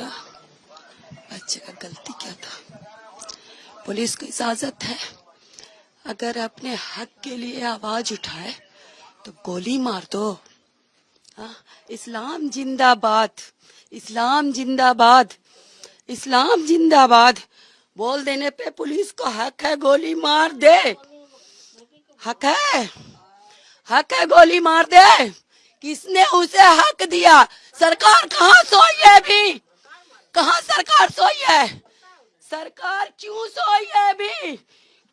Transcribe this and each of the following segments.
छोटा बच्चे का गलती क्या था? पुलिस को इजाज़त है? अगर अपने हक के लिए आवाज़ उठाए तो गोली मार दो। हाँ, इस्लाम जिंदाबाद इस्लाम जिंदाबाद इस्लाम जिंदाबाद। बोल देने पे पुलिस को हक है गोली मार दे। हक है? हक है गोली मार दे। किसने उसे हक दिया? सरकार कहाँ सोई है अभी? कहाँ सरकार सोई है? सरकार क्यों सोई है अभी?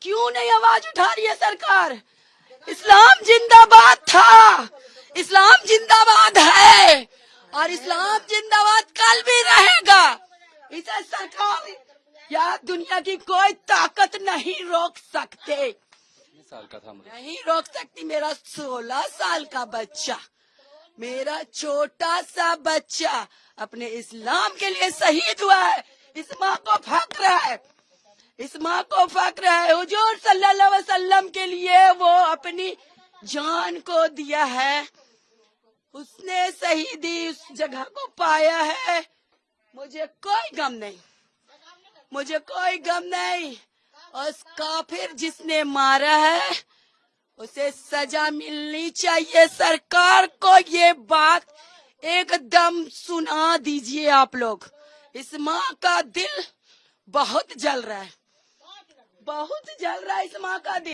क्यों नहीं आवाज़ उठा रही है सरकार? इस्लाम जिंदाबाद था। इस्लाम जिंदाबाद है। और इस्लाम जिंदाबाद कल भी रहेगा। इसे सरकार या दुनिया की कोई ताकत नहीं रोक सकते। साल का था नहीं रोक सकती। मेरा सोलह साल का बच्चा। मेरा छोटा सा बच्चा अपने इस्लाम के लिए शहीद हुआ है। इस माँ को फक्र है। इस माँ को फक्र है। हुजूर सल्लल्लाहु अलैहि वसल्लम के लिए वो अपनी जान को दिया है। उसने शहीदी उस जगह को पाया है। मुझे कोई गम नहीं। मुझे कोई गम नहीं। और काफिर जिसने मारा है उसे सजा मिलनी चाहिए। सरकार को ये बात एकदम सुना दीजिए आप लोग। इस माँ का दिल बहुत जल रहा है। बहुत जल रहा है इस माँ का दिल।